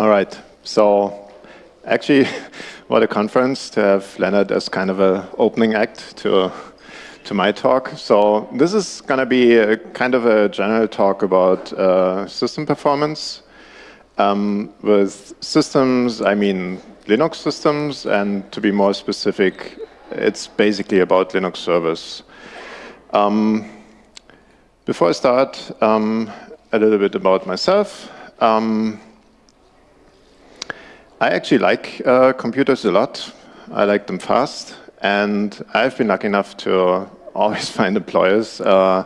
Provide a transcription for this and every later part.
All right. So actually, what a conference to have Leonard as kind of an opening act to to my talk. So this is going to be a kind of a general talk about uh, system performance. Um, with systems, I mean Linux systems, and to be more specific, it's basically about Linux servers. Um, before I start, um, a little bit about myself. Um, I actually like uh, computers a lot. I like them fast. And I've been lucky enough to always find employers uh,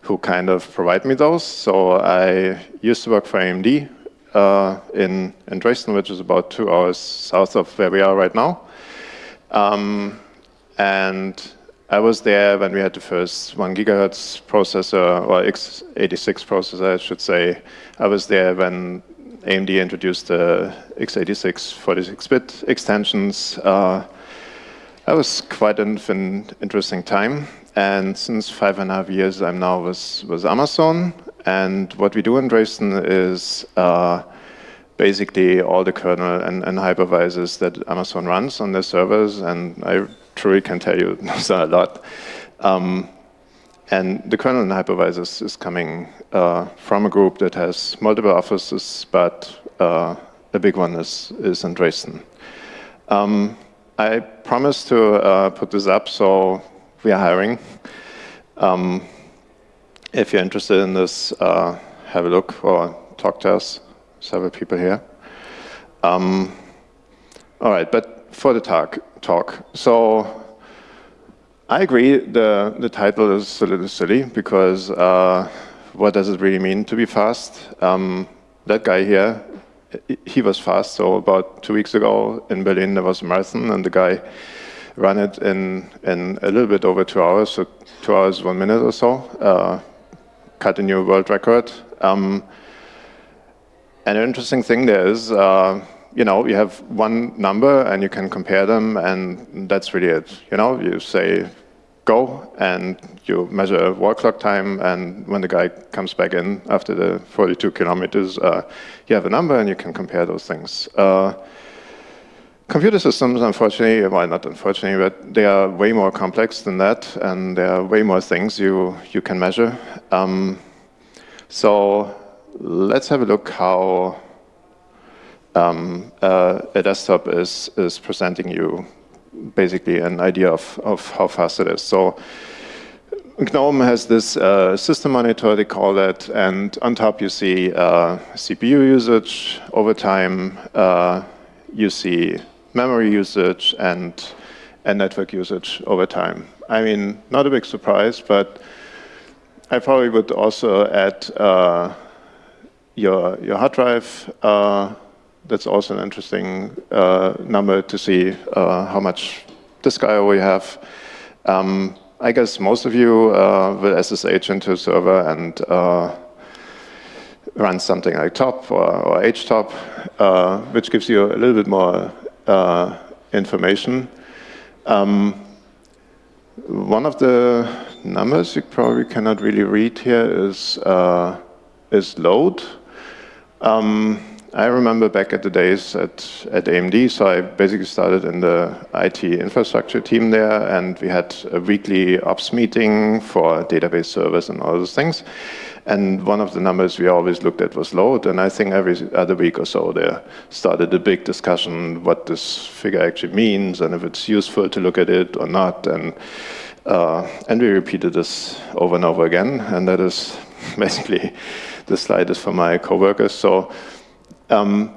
who kind of provide me those. So I used to work for AMD uh, in, in Dresden, which is about two hours south of where we are right now. Um, and I was there when we had the first one gigahertz processor, or x86 processor, I should say. I was there when AMD introduced the x86 46-bit extensions. Uh, that was quite an, an, interesting time. And since five and a half years, I'm now with, with Amazon. And what we do in Dresden is uh, basically all the kernel and, and, hypervisors that Amazon runs on their servers. And I truly can tell you those a lot. Um, and the kernel and hypervisors is coming uh, from a group that has multiple offices, but uh, a big one is, is in Dresden. Um, I promised to uh, put this up, so we are hiring. Um, if you're interested in this, uh, have a look or talk to us. Several people here. Um, all right, but for the talk, talk. So I agree the, the title is a little silly because uh, what does it really mean to be fast? Um, that guy here, he was fast. So about two weeks ago in Berlin, there was a marathon and the guy ran it in, in a little bit over two hours, so two hours, one minute or so, uh, cut a new world record. Um, and an interesting thing there is, uh, you know, you have one number and you can compare them and that's really it. You know, you say go and you measure wall clock time and when the guy comes back in after the 42 kilometers, uh, you have a number and you can compare those things. Uh, computer systems, unfortunately, well, not unfortunately, but they are way more complex than that and there are way more things you, you can measure. Um, so let's have a look how um, uh, a desktop is, is presenting you basically an idea of, of how fast it is. So GNOME has this uh, system monitor, they call it, and on top you see uh, CPU usage over time, uh, you see memory usage and, and network usage over time. I mean, not a big surprise, but I probably would also add uh, your, your hard drive uh, that's also an interesting uh, number to see uh, how much disk I/O we have. Um, I guess most of you uh, will SSH into a server and uh, run something like top or, or htop, uh, which gives you a little bit more uh, information. Um, one of the numbers you probably cannot really read here is is load. Um, I remember back at the days at, at AMD, so I basically started in the IT infrastructure team there, and we had a weekly ops meeting for database servers and all those things. And one of the numbers we always looked at was load, and I think every other week or so there started a big discussion what this figure actually means, and if it's useful to look at it or not. And, uh, and we repeated this over and over again, and that is basically, the slide is for my coworkers. So um,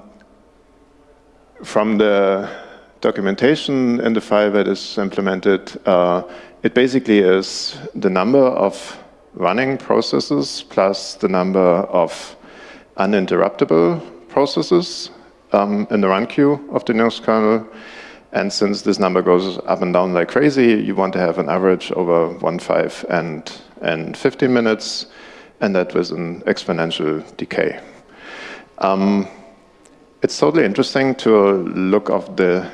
from the documentation in the file that is implemented, uh, it basically is the number of running processes plus the number of uninterruptible processes um, in the run queue of the Linux kernel. And since this number goes up and down like crazy, you want to have an average over 1, 5, and, and 15 minutes, and that with an exponential decay. Um, it's totally interesting to look of the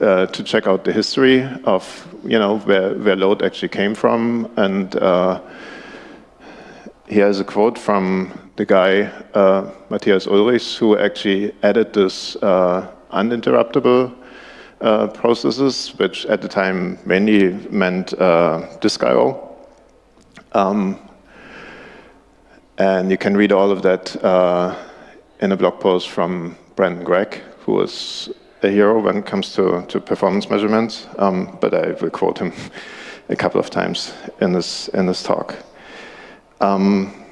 uh, to check out the history of you know where where load actually came from and uh, here's a quote from the guy, uh, Matthias Urlichs, who actually added this uh, uninterruptible uh, processes, which at the time mainly meant uh, disk I.O. Um, and you can read all of that uh, in a blog post from Brendan Gregg, who was a hero when it comes to, to performance measurements, um, but I will quote him a couple of times in this, in this talk. Um,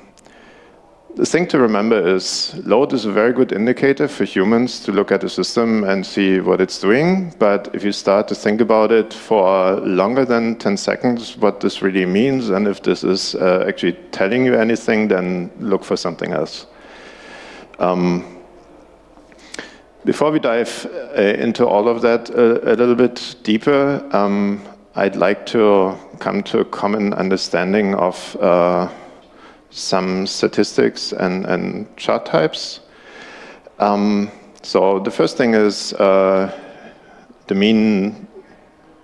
the thing to remember is load is a very good indicator for humans to look at a system and see what it's doing. But if you start to think about it for longer than 10 seconds, what this really means, and if this is uh, actually telling you anything, then look for something else. Um, before we dive uh, into all of that uh, a little bit deeper, um, I'd like to come to a common understanding of uh, some statistics and, and chart types. Um, so the first thing is uh, the mean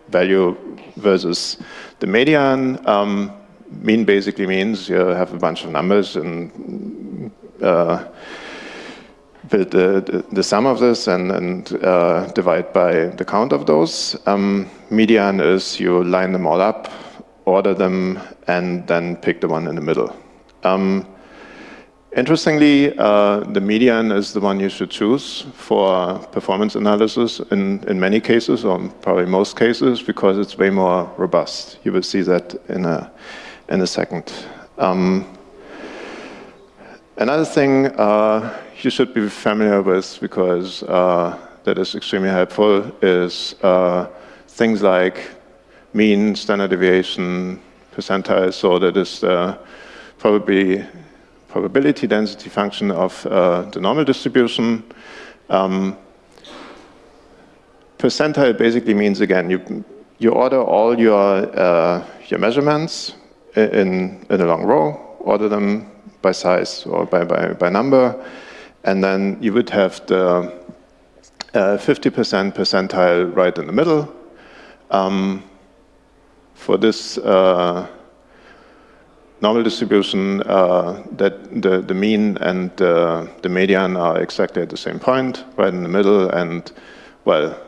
value versus the median. Um, mean basically means you have a bunch of numbers and uh, build the, the, sum of this and, and uh, divide by the count of those. Um, median is you line them all up, order them, and then pick the one in the middle. Um, interestingly, uh, the median is the one you should choose for performance analysis in, in many cases, or probably most cases, because it's way more robust. You will see that in a, in a second. Um, another thing uh, you should be familiar with, because uh, that is extremely helpful, is uh, things like mean, standard deviation, percentile, so that is probably probability density function of uh, the normal distribution. Um, percentile basically means, again, you, you order all your, uh, your measurements in, in a long row, order them by size or by, by, by number, and then you would have the 50% uh, percentile right in the middle. Um, for this uh, normal distribution, uh, that the, the mean and the median are exactly at the same point, right in the middle, and well,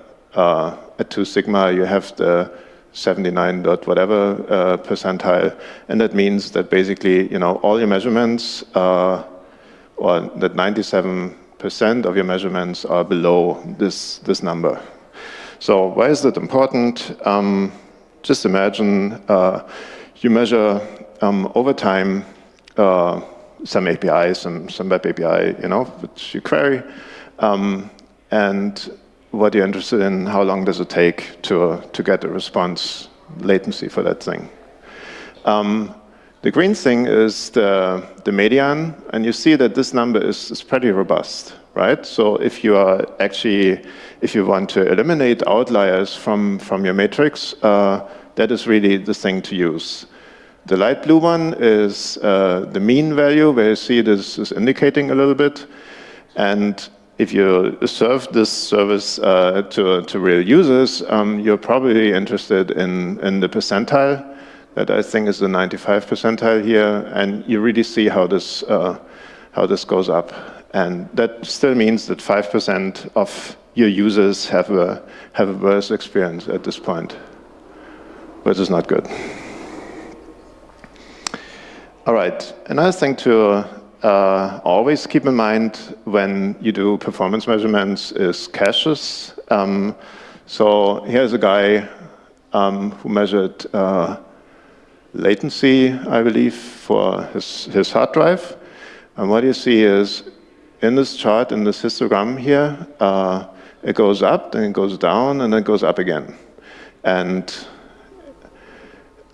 at 2 sigma you have the 79 dot whatever uh, percentile, and that means that basically, you know, all your measurements, uh, or that 97% of your measurements are below this, this number. So why is that important? Um, just imagine uh, you measure um, over time, uh, some API, some, some web API, you know, which you query, um, and what you're interested in, how long does it take to, uh, to get a response latency for that thing. Um, the green thing is the, the median, and you see that this number is, is pretty robust, right? So if you are actually, if you want to eliminate outliers from, from your matrix, uh, that is really the thing to use. The light blue one is uh, the mean value, where you see this is indicating a little bit. And if you serve this service uh, to, to real users, um, you're probably interested in, in the percentile, that I think is the 95 percentile here, and you really see how this, uh, how this goes up. And that still means that 5% of your users have a, have a worse experience at this point, which is not good. All right, another thing to uh, always keep in mind when you do performance measurements is caches. Um, so here's a guy um, who measured uh, latency, I believe, for his, his hard drive. And what you see is in this chart, in this histogram here, uh, it goes up, then it goes down, and then it goes up again. And,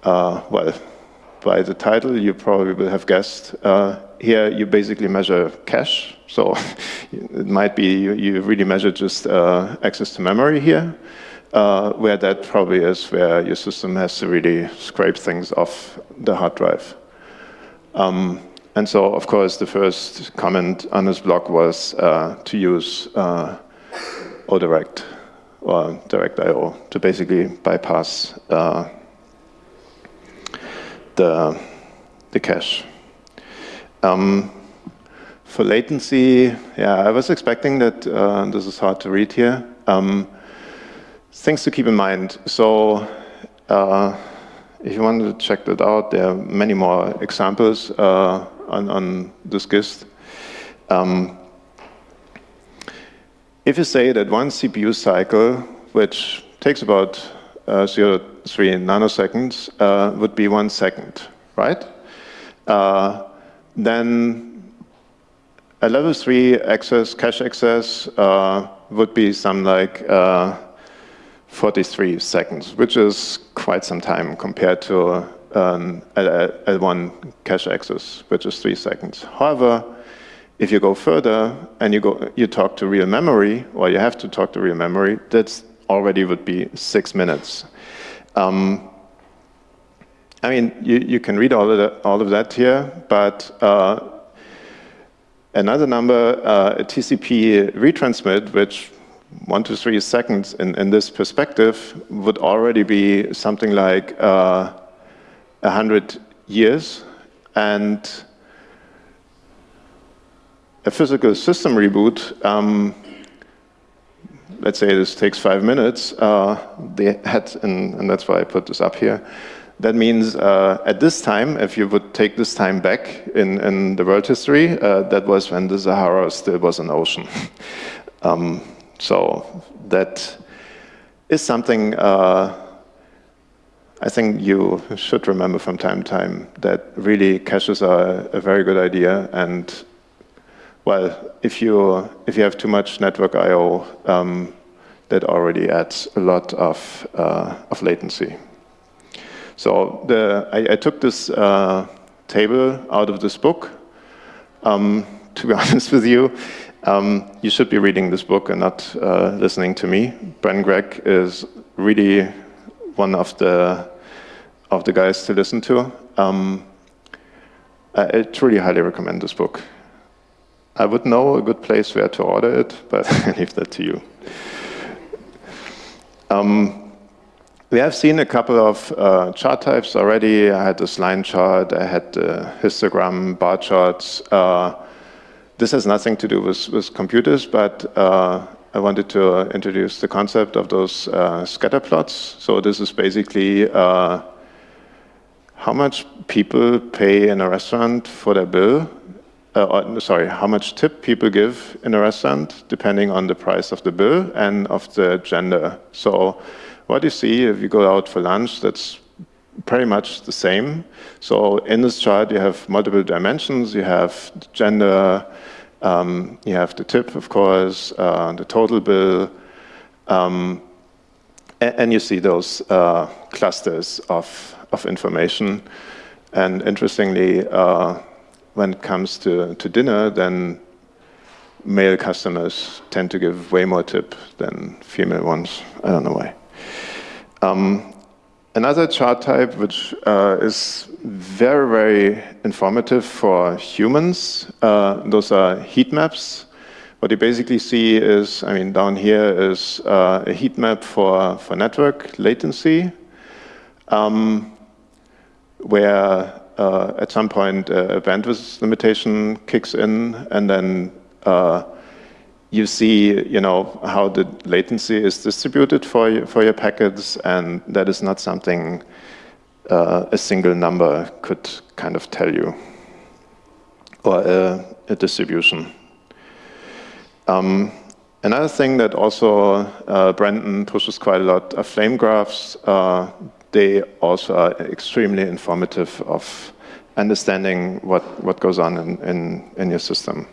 uh, well, by the title, you probably will have guessed. Uh, here, you basically measure cache. So it might be you, you really measure just uh, access to memory here, uh, where that probably is where your system has to really scrape things off the hard drive. Um, and so, of course, the first comment on this blog was uh, to use uh, O_DIRECT or Direct.io to basically bypass uh, the, the cache. Um, for latency, yeah, I was expecting that uh, this is hard to read here. Um, things to keep in mind. So uh, if you want to check that out, there are many more examples uh, on, on, this GIST. Um, if you say that one CPU cycle, which takes about uh, 0.3 nanoseconds, uh, would be one second, right? Uh, then a level 3 access, cache access, uh, would be some like uh, 43 seconds, which is quite some time compared to um, L1 cache access, which is three seconds. However, if you go further and you go, you talk to real memory, or you have to talk to real memory, that already would be six minutes. Um, I mean, you, you can read all of, that, all of that here, but uh, another number, uh, a TCP retransmit, which one to three seconds in, in this perspective would already be something like uh, 100 years. And a physical system reboot, um, let's say this takes five minutes, uh, they had, and, and, that's why I put this up here, that means uh, at this time, if you would take this time back in, in the world history, uh, that was when the Sahara still was an ocean. um, so that is something uh, I think you should remember from time to time that really caches are a very good idea. And well, if you if you have too much network I/O, um, that already adds a lot of uh, of latency. So the I, I took this uh, table out of this book. Um, to be honest with you, um, you should be reading this book and not uh, listening to me. Bren Gregg is really one of the of the guys to listen to. Um, I, I truly highly recommend this book. I would know a good place where to order it, but I leave that to you. Um, we have seen a couple of uh, chart types already. I had this line chart, I had the histogram, bar charts. Uh, this has nothing to do with, with computers, but uh, I wanted to introduce the concept of those uh, scatter plots. So this is basically uh, how much people pay in a restaurant for their bill, uh, or, sorry, how much tip people give in a restaurant, depending on the price of the bill and of the gender. So what you see if you go out for lunch, that's pretty much the same. So in this chart, you have multiple dimensions. You have gender, um, you have the tip, of course, uh, the total bill, um, and, and, you see those uh, clusters of, of information. And interestingly, uh, when it comes to, to dinner, then male customers tend to give way more tip than female ones. I don't know why. Um, Another chart type which uh, is very, very informative for humans, uh, those are heat maps. What you basically see is, I mean, down here is uh, a heat map for, for network latency, um, where uh, at some point a bandwidth limitation kicks in, and then uh, you see, you know, how the latency is distributed for your, for your packets, and that is not something uh, a single number could kind of tell you, or a, a distribution. Um, another thing that also uh, Brendan pushes quite a lot are flame graphs. Uh, they also are extremely informative of understanding what, what goes on in, in, in your system.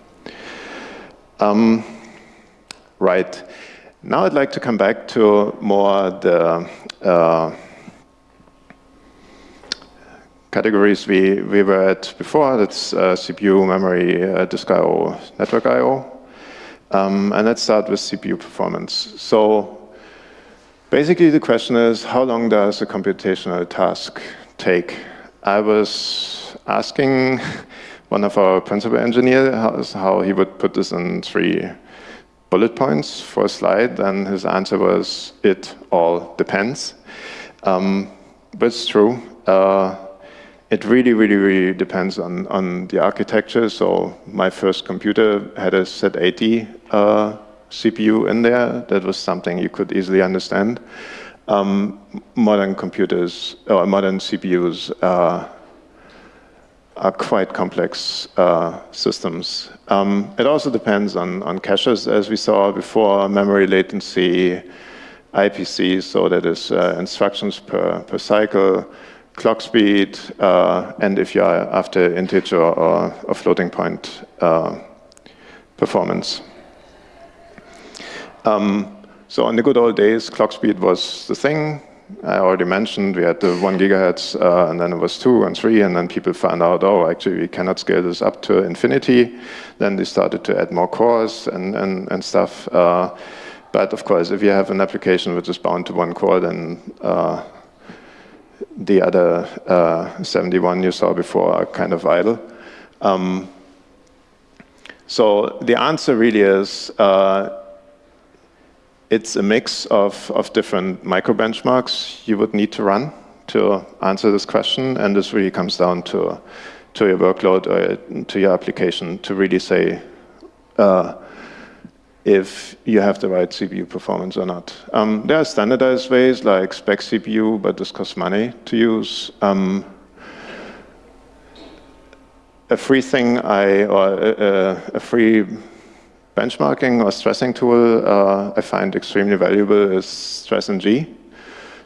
Um, Right. Now I'd like to come back to more the uh, categories we, we were at before. That's uh, CPU, memory, uh, disk I.O., network I.O. Um, and let's start with CPU performance. So basically the question is, how long does a computational task take? I was asking one of our principal engineers how he would put this in three bullet points for a slide, then his answer was, it all depends. Um, but it's true. Uh, it really, really, really depends on, on the architecture. So my first computer had a Z80 uh, CPU in there. That was something you could easily understand. Um, modern computers, or modern CPUs, uh, are quite complex uh, systems. Um, it also depends on, on caches, as we saw before, memory latency, IPC, so that is uh, instructions per, per cycle, clock speed, uh, and if you're after integer or, or floating point uh, performance. Um, so in the good old days, clock speed was the thing. I already mentioned we had the one gigahertz, uh, and then it was two and three, and then people found out, oh, actually we cannot scale this up to infinity. Then they started to add more cores and, and, and stuff. Uh, but of course, if you have an application which is bound to one core, then uh, the other uh, 71 you saw before are kind of idle. Um, so the answer really is uh, it's a mix of, of different micro benchmarks you would need to run to answer this question, and this really comes down to, to your workload or to your application to really say uh, if you have the right CPU performance or not. Um, there are standardized ways like spec CPU, but this costs money to use. Um, a free thing I, or a, a free benchmarking or stressing tool uh, I find extremely valuable is stress-ng.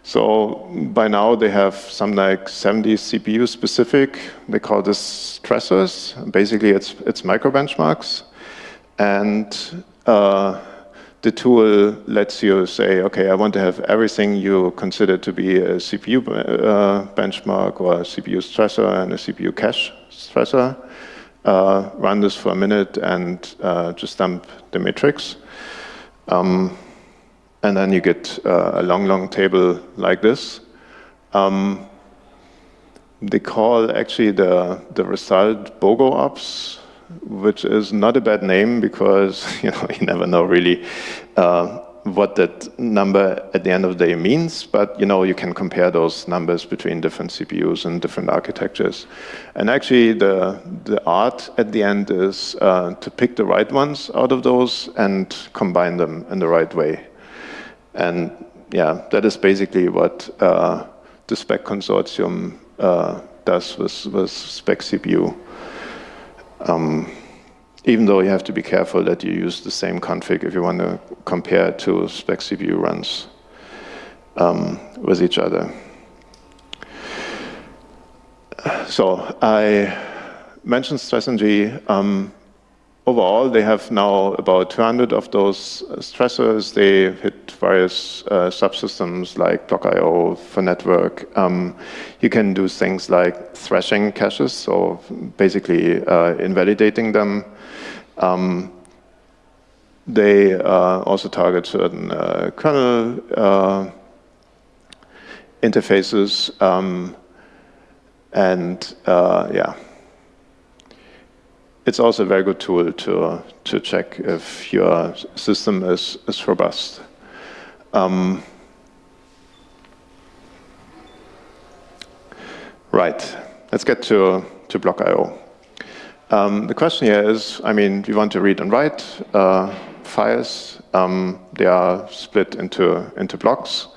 So by now they have some like 70 CPU specific, they call this stressors. Basically it's, it's micro benchmarks. And uh, the tool lets you say, okay, I want to have everything you consider to be a CPU uh, benchmark or a CPU stressor and a CPU cache stressor. Uh, run this for a minute and uh, just dump the matrix. Um, and then you get uh, a long, long table like this. Um, they call actually the, the result BOGO ops which is not a bad name because you know you never know really uh, what that number at the end of the day means, but you know you can compare those numbers between different CPUs and different architectures. And actually the, the art at the end is uh, to pick the right ones out of those and combine them in the right way. And yeah, that is basically what uh, the SPEC consortium uh, does with, with SPEC CPU. Um, even though you have to be careful that you use the same config if you want to compare two spec CPU runs um, with each other. So I mentioned stress-ng. Um, overall, they have now about 200 of those stressors. They hit various uh, subsystems like Block I.O. for network. Um, you can do things like thrashing caches, so basically uh, invalidating them. Um, they uh, also target certain uh, kernel uh, interfaces. Um, and uh, yeah, it's also a very good tool to, to check if your system is, is robust. Um, right, let's get to, to Block.io. Um, the question here is, I mean, we want to read and write uh, files. Um, they are split into, into blocks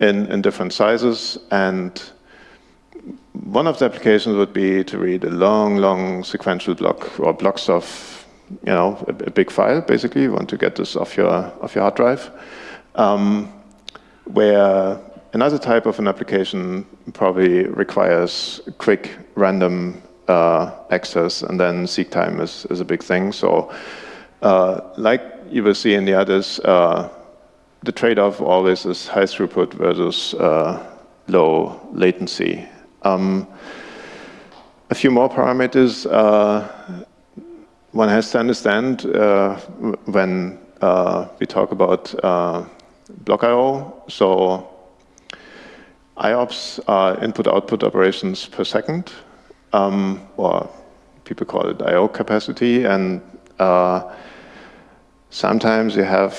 in, in different sizes, and one of the applications would be to read a long, long sequential block or blocks of, you know, a, a big file, basically. You want to get this off your, off your hard drive. Um, where another type of an application probably requires quick, random access, and then seek time is, is a big thing. So uh, like you will see in the others, uh, the trade-off always is high throughput versus uh, low latency. Um, a few more parameters uh, one has to understand uh, when uh, we talk about uh, block.io. So IOPS are input-output operations per second, um, or people call it I.O. capacity, and uh, sometimes you have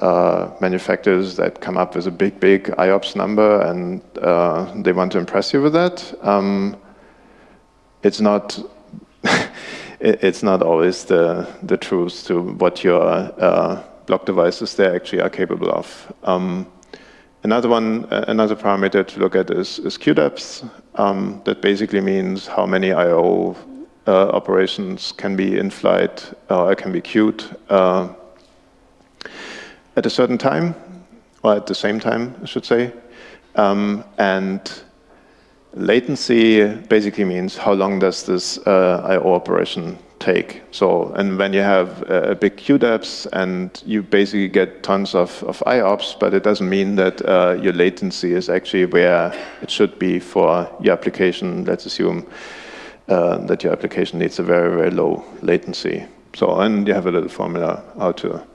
uh, manufacturers that come up with a big, big IOPS number and uh, they want to impress you with that. Um, it's not it's not always the the truth to what your uh, block devices they actually are capable of. Um, another one, another parameter to look at is, is queue depth. Um, that basically means how many I/O uh, operations can be in flight or can be queued uh, at a certain time, or at the same time, I should say. Um, and latency basically means how long does this uh, I/O operation take. So, and when you have a big queue depth and you basically get tons of, of IOPS, but it doesn't mean that uh, your latency is actually where it should be for your application. Let's assume uh, that your application needs a very, very low latency. So, and you have a little formula how to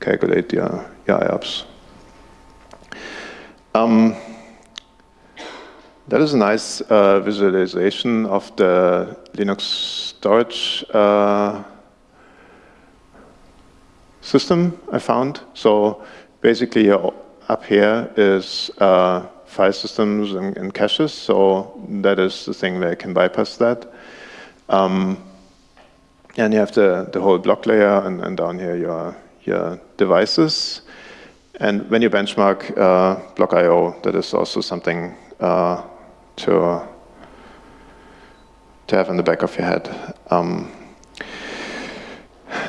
calculate your, your IOPS. Um, that is a nice uh, visualization of the Linux storage uh, system I found. So basically up here is uh, file systems and, and, caches. So that is the thing where I can bypass that. Um, and you have the, the whole block layer and, and down here your, your devices. And when you benchmark uh, block I.O., that is also something uh, to to have in the back of your head. Um,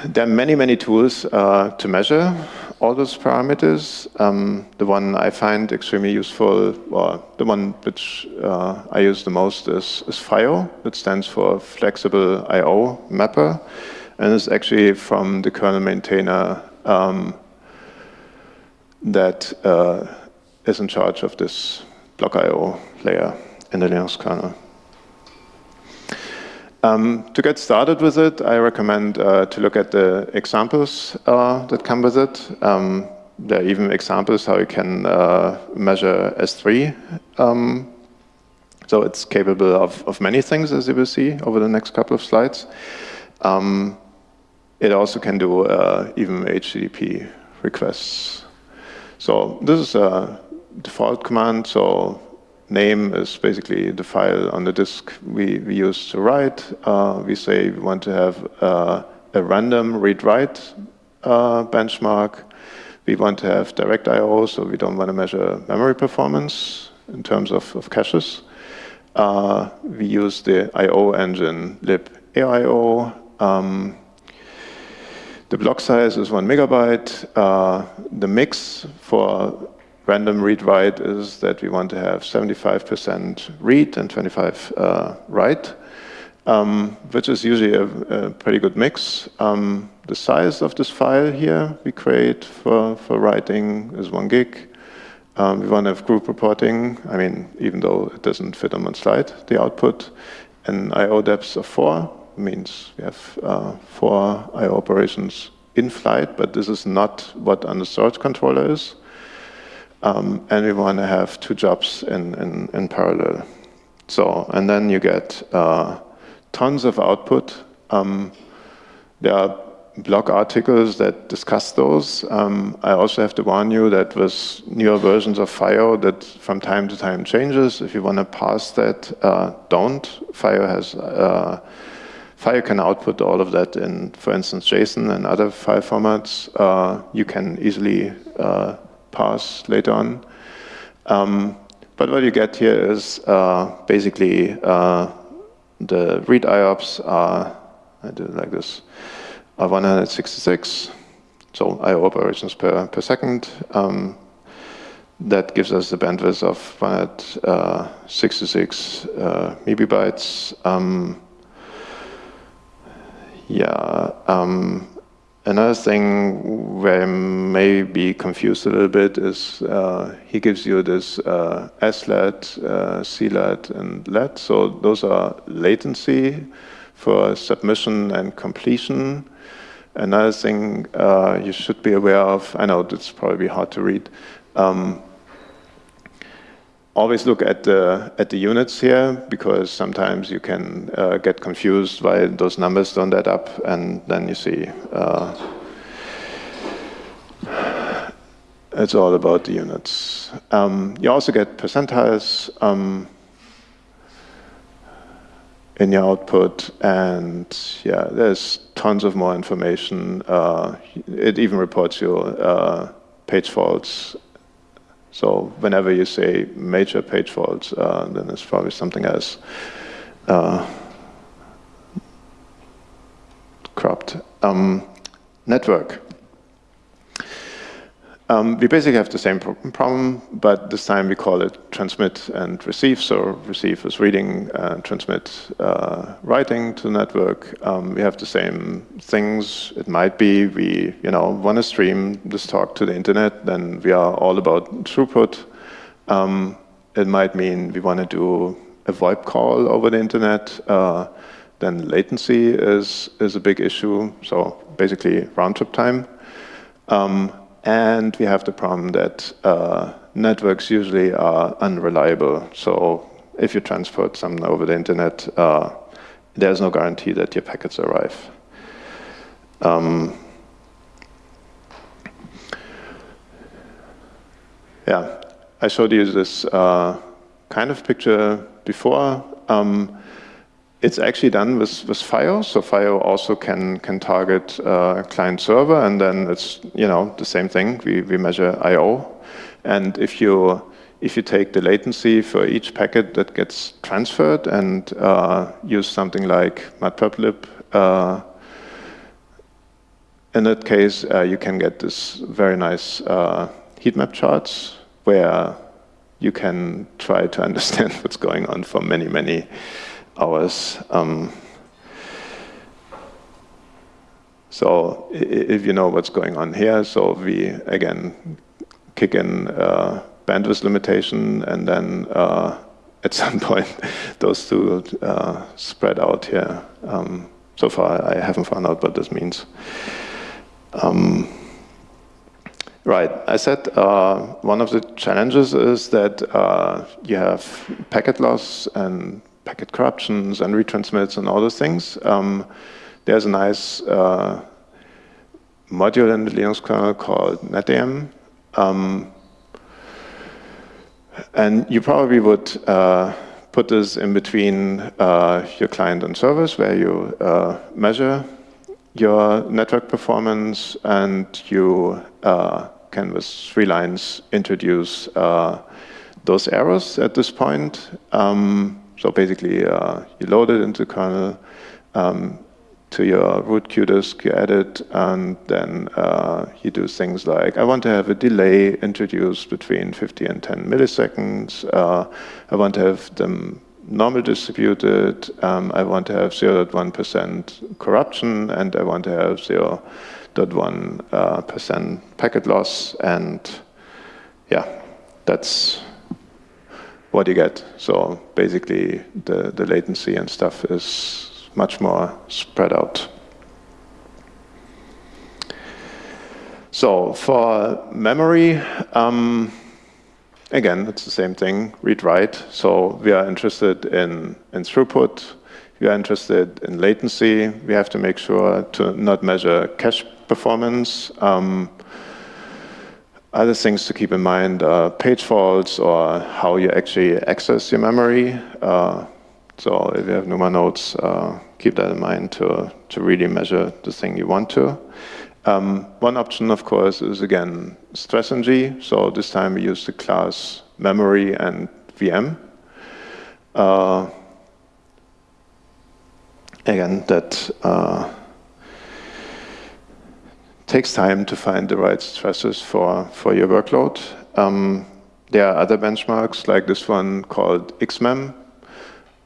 there are many, many tools uh, to measure all those parameters. Um, the one I find extremely useful, or the one which uh, I use the most is, is FIO, which stands for Flexible I.O. Mapper, and it's actually from the kernel maintainer um, that uh, is in charge of this block I.O. layer in the Linux kernel. Um, to get started with it, I recommend uh, to look at the examples uh, that come with it. Um, there are even examples how you can uh, measure S3. Um, so it's capable of, of many things, as you will see over the next couple of slides. Um, it also can do uh, even HTTP requests. So this is a default command. So name is basically the file on the disk we, we use to write. Uh, we say we want to have uh, a random read-write uh, benchmark. We want to have direct I.O., so we don't want to measure memory performance in terms of, of caches. Uh, we use the I.O. engine libaio. Um, the block size is one megabyte. Uh, the mix for random read-write is that we want to have 75% read and 25 uh, write, um, which is usually a, a pretty good mix. Um, the size of this file here we create for, for writing is one gig. Um, we want to have group reporting. I mean, even though it doesn't fit on one slide, the output. And I.O. depth of four means we have uh, four I.O. operations in flight, but this is not what on the storage controller is. Um, and we want to have two jobs in, in, in, parallel. So, and then you get uh, tons of output. Um, there are blog articles that discuss those. Um, I also have to warn you that with newer versions of FIO that from time to time changes. If you want to parse that, uh, don't. FIO has uh, FIO can output all of that in, for instance, JSON and other file formats. Uh, you can easily uh, pass later on. Um, but what you get here is uh, basically uh, the read IOPS are, I do it like this, are 166. So IO operations per, per second. Um, that gives us the bandwidth of 166 uh, megabytes. Um, yeah, um, Another thing where I may be confused a little bit is uh, he gives you this uh, SLAT, uh, CLAT, and LAT. So those are latency for submission and completion. Another thing uh, you should be aware of, I know it's probably hard to read, um, always look at the at the units here because sometimes you can uh, get confused why those numbers don't add up, and then you see uh, it's all about the units. Um, you also get percentiles. Um, in your output. And yeah, there's tons of more information. Uh, it even reports your uh, page faults. So whenever you say major page faults, uh, then it's probably something else uh, cropped. Um, network. Um, we basically have the same pro problem, but this time we call it transmit and receive. So receive is reading, and transmit uh, writing to the network. Um, we have the same things. It might be we, you know, want to stream this talk to the internet, then we are all about throughput. Um, it might mean we want to do a VoIP call over the internet. Uh, then latency is is a big issue. So basically round trip time. Um, and we have the problem that uh, networks usually are unreliable. So if you transport something over the internet, uh, there's no guarantee that your packets arrive. Um, yeah, I showed you this uh, kind of picture before. Um, it's actually done with, with FIO, so FIO also can can target uh, client server, and then it's you know the same thing. We we measure I/O, and if you if you take the latency for each packet that gets transferred and uh, use something like matplotlib, uh, in that case uh, you can get this very nice uh, heat map charts where you can try to understand what's going on for many many hours. Um, so if you know what's going on here, so we again kick in uh, bandwidth limitation and then uh, at some point those two uh, spread out here. Um, so far I haven't found out what this means. Um, right, I said uh, one of the challenges is that uh, you have packet loss and packet corruptions and retransmits and all those things. Um, there's a nice uh, module in the Linux kernel called NetEm. Um, and you probably would uh, put this in between uh, your client and servers where you uh, measure your network performance and you uh, can with three lines introduce uh, those errors at this point. Um, so basically, uh, you load it into the kernel um, to your root qdisc, you add it, and then uh, you do things like, I want to have a delay introduced between 50 and 10 milliseconds. Uh, I want to have them normal distributed. Um, I want to have 0.1% corruption, and I want to have 0.1% uh, packet loss. And yeah, that's what you get. So basically, the, the latency and stuff is much more spread out. So for memory, um, again, it's the same thing, read-write. So we are interested in, in throughput. We are interested in latency. We have to make sure to not measure cache performance. Um, other things to keep in mind are page faults or how you actually access your memory. Uh, so if you have NUMA nodes, uh, keep that in mind to, to really measure the thing you want to. Um, one option, of course, is again stress-ng. So this time we use the class memory and VM. Uh, again, that uh, takes time to find the right stresses for, for your workload. Um, there are other benchmarks like this one called XMEM,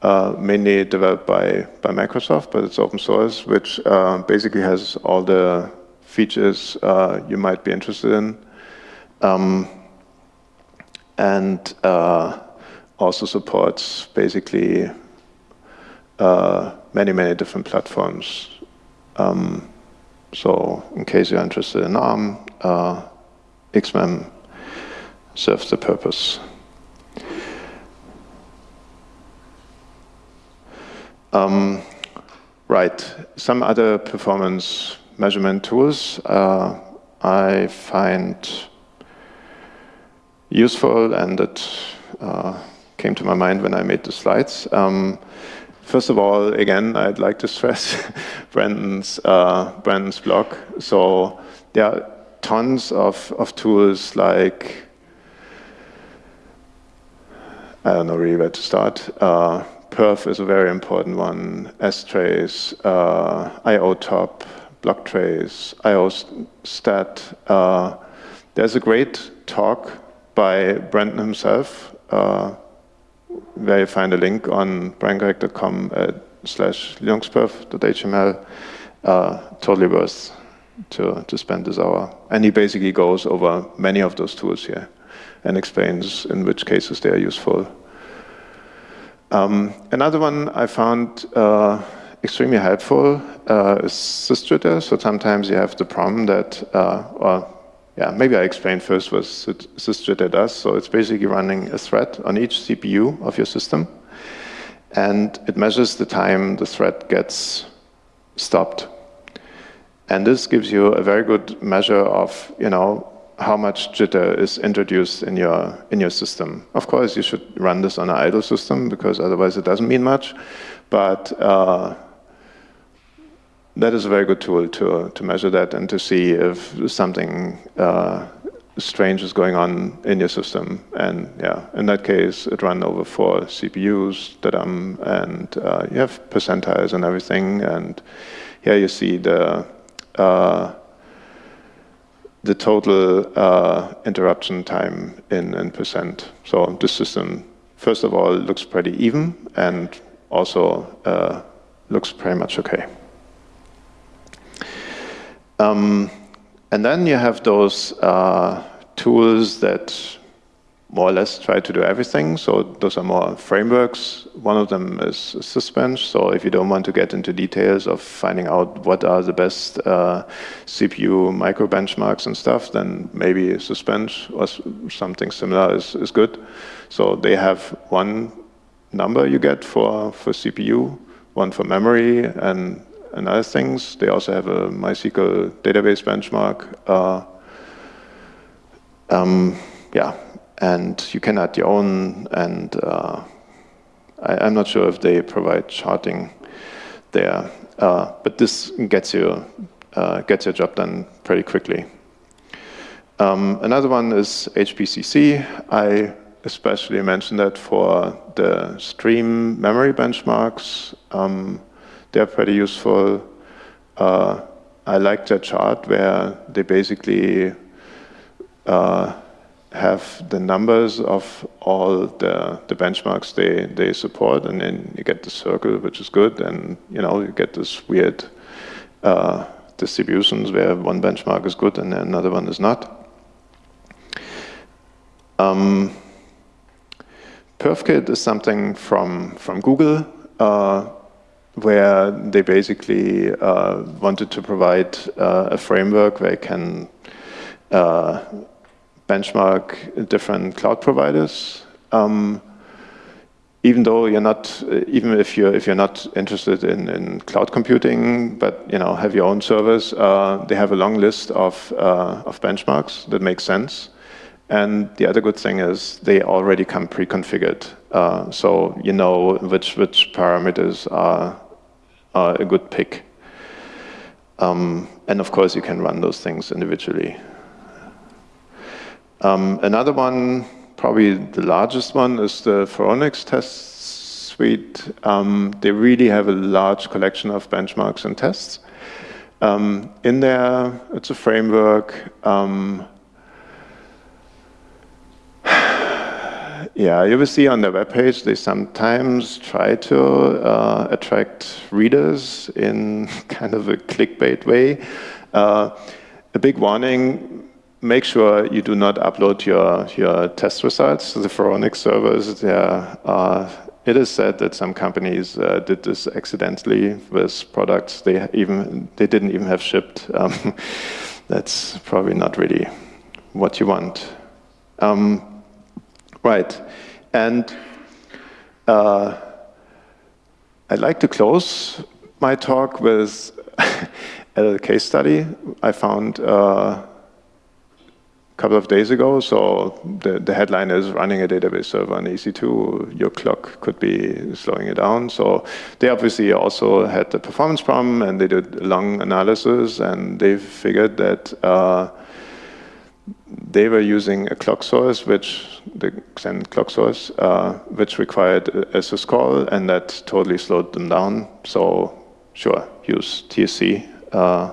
uh, mainly developed by, by Microsoft, but it's open source, which uh, basically has all the features uh, you might be interested in. Um, and uh, also supports basically uh, many, many different platforms. Um, so in case you're interested in ARM, uh, XMEM serves the purpose. Um, right, some other performance measurement tools uh, I find useful and that uh, came to my mind when I made the slides. Um, first of all, again, I'd like to stress Brendan's, uh, Brendan's blog. So there are tons of, of tools like, I don't know really where to start. Uh, Perf is a very important one, strace, uh, IOTop, blktrace, IOStat. Uh, there's a great talk by Brandon himself, uh, where you find a link on brendangregg.com slash linuxperf.html. Uh, totally worth to, to spend this hour. And he basically goes over many of those tools here and explains in which cases they are useful. Um, another one I found uh, extremely helpful uh, is sysjitter. So sometimes you have the problem that, uh, or yeah, maybe I explain first what sysjitter does. So it's basically running a thread on each CPU of your system. And it measures the time the thread gets stopped. And this gives you a very good measure of, you know, how much jitter is introduced in your in your system. Of course, you should run this on an idle system because otherwise it doesn't mean much. But uh, that is a very good tool to to measure that and to see if something uh, strange is going on in your system. And yeah, in that case, it ran over four CPUs, that um and uh, you have percentiles and everything. And here you see the uh, the total uh, interruption time in, in percent. So the system, first of all, looks pretty even and also uh, looks pretty much okay. Um, and then you have those uh, tools that more or less try to do everything. So those are more frameworks. One of them is Sysbench. So if you don't want to get into details of finding out what are the best uh, CPU micro benchmarks and stuff, then maybe Sysbench or something similar is, is good. So they have one number you get for, for CPU, one for memory, and, and other things. They also have a MySQL database benchmark. Uh, um, yeah, and you can add your own, and uh, I, am not sure if they provide charting there, uh, but this gets you uh, gets your job done pretty quickly. Um, another one is HPCC. I especially mentioned that for the stream memory benchmarks. Um, they're pretty useful. Uh, I like their chart where they basically uh, have the numbers of all the, the benchmarks they, they support, and then you get the circle, which is good, and you know you get this weird uh, distributions where one benchmark is good and another one is not. Um, PerfKit is something from, from Google, uh, where they basically uh, wanted to provide uh, a framework where you can uh, benchmark different cloud providers. Um, even though you're not, even if you're if you're not interested in, in cloud computing, but you know have your own servers, uh, they have a long list of uh, of benchmarks that make sense. And the other good thing is they already come pre-configured, uh, so you know which which parameters are, are a good pick. Um, and of course, you can run those things individually. Um, another one, probably the largest one, is the Phoronix test suite. Um, they really have a large collection of benchmarks and tests. Um, in there, it's a framework. Yeah, you will see on their webpage, they sometimes try to uh, attract readers in kind of a clickbait way. Uh, a big warning, make sure you do not upload your, your test results to the Phoronix servers. There it is said that some companies uh, did this accidentally with products they even they didn't even have shipped. Um, that's probably not really what you want. Um, right, and uh, I'd like to close my talk with a case study I found uh, a couple of days ago. So the, the headline is running a database server on EC2, your clock could be slowing it down. So they obviously also had the performance problem and they did a long analysis and they figured that uh, they were using a clock source, which the Xen clock source, uh, which required a syscall, and that totally slowed them down. So sure, use TSC, uh,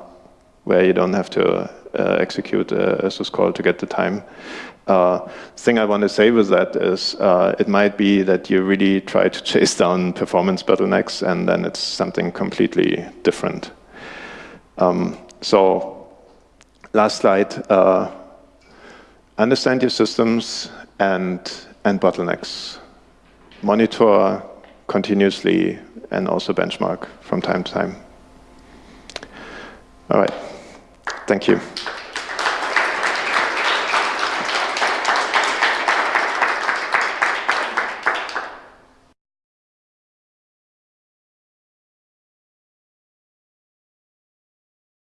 where you don't have to uh, execute a, syscall to get the time. Uh, thing I want to say with that is uh, it might be that you really try to chase down performance bottlenecks and then it's something completely different. Um, so last slide. Understand your systems and, and bottlenecks. Monitor continuously and also benchmark from time to time. All right. Thank you.